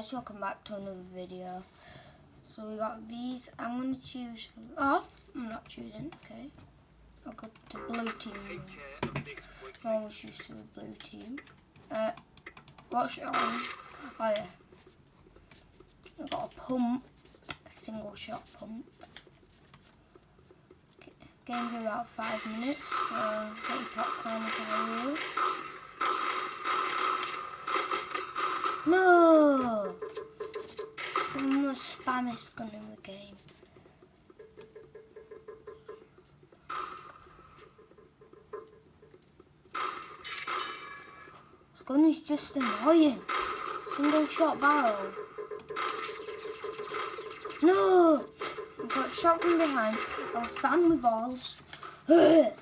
guys, welcome back to another video. So we got these, I'm going to choose, for, oh, I'm not choosing, okay. I'll go to blue team. I always choose to the blue team. Uh, what's it on? Oh yeah. I've got a pump, a single shot pump. Game's about five minutes, so get your popcorn you No! I'm the spammest gun in the game. This gun is just annoying. Single shot barrel. No! I got shot from behind. I was spam with balls.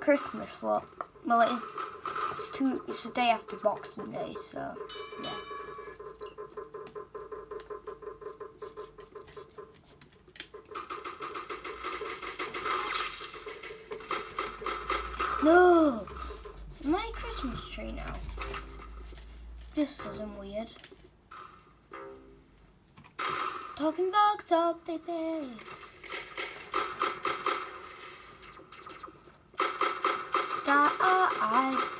Christmas look. Well, it's two. It's a day after Boxing Day, so yeah. No! My Christmas tree now. This isn't weird. Talking box up, baby. Die.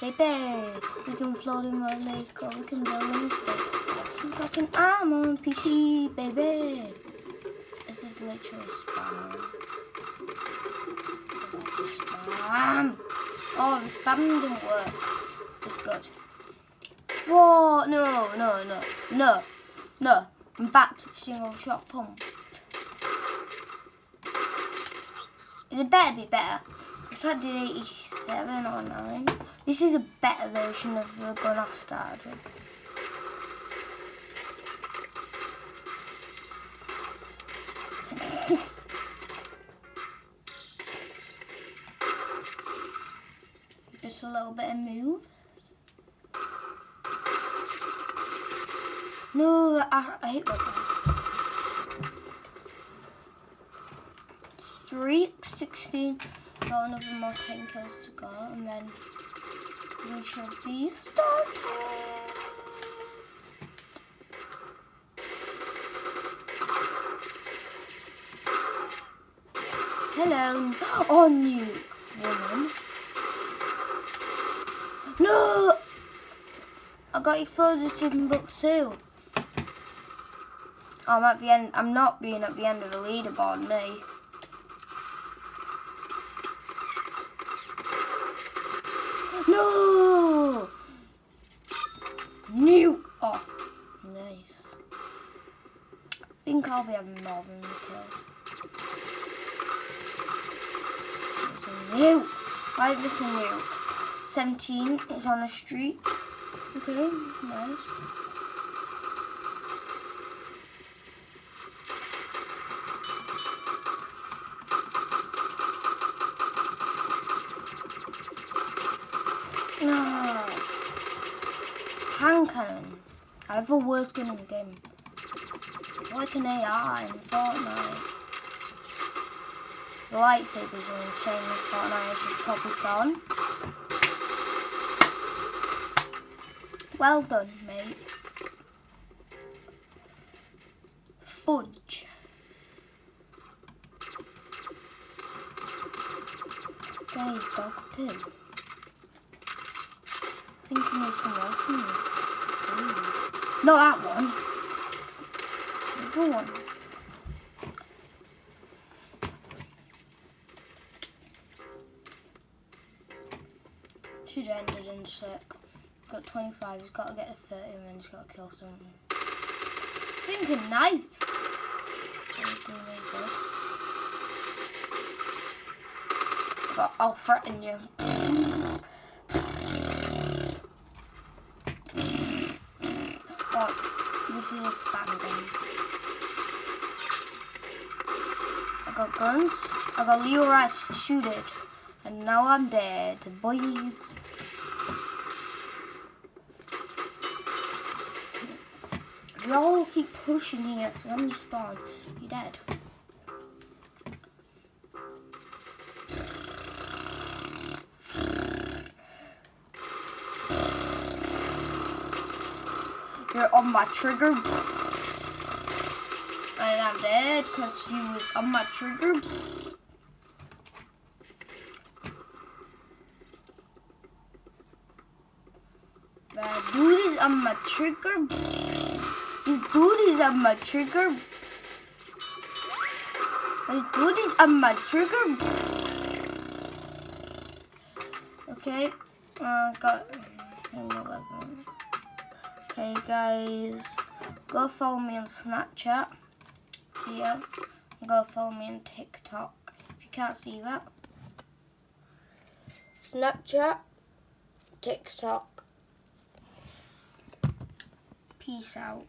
Baby, we can float in the lake or we can build in space. Some fucking I'm on PC, baby. This is literally spam. Spam. Oh, the spam didn't work. It's good. Whoa, no, no, no, no, no. I'm back to single shot pump. It better be better. I did 87 or 9. This is a better version of the gun I started. Just a little bit of move. No, I, I hate that. Streak 16. Got another more 10 kills to go and then we should be starting. Hello, oh new woman. No! I got exploded in book two. I'm at the end. I'm not being at the end of the leaderboard, me. No! Be having more than a kill. Nuke! Why is this nuke? 17 is on the street. Okay, nice. Ah. No. Hand cannon. I have a worst gun in the game. Like an AI in Fortnite. The lightsabers are insane in Fortnite as you probably saw. Well done, mate. Fudge. Guys, dog poo thinking there's some else some this. Ooh. Not that one. One. Should have ended in a sec. Got 25, he's got to get a 30 and then he's got to kill someone. Thinking knife! I'll threaten you. this is a spam gun. I got guns. I got Leo Rice shoot it. And now I'm dead, boys. Y'all keep pushing here, so when you spawn, you're dead. You're on my trigger. I'm dead because you was on my trigger. That dude is on my trigger. This dude is on my trigger. This dude is on my trigger. Okay, uh, got 11. Okay, guys, go follow me on Snapchat. Here, go follow me on TikTok. If you can't see that, Snapchat, TikTok. Peace out.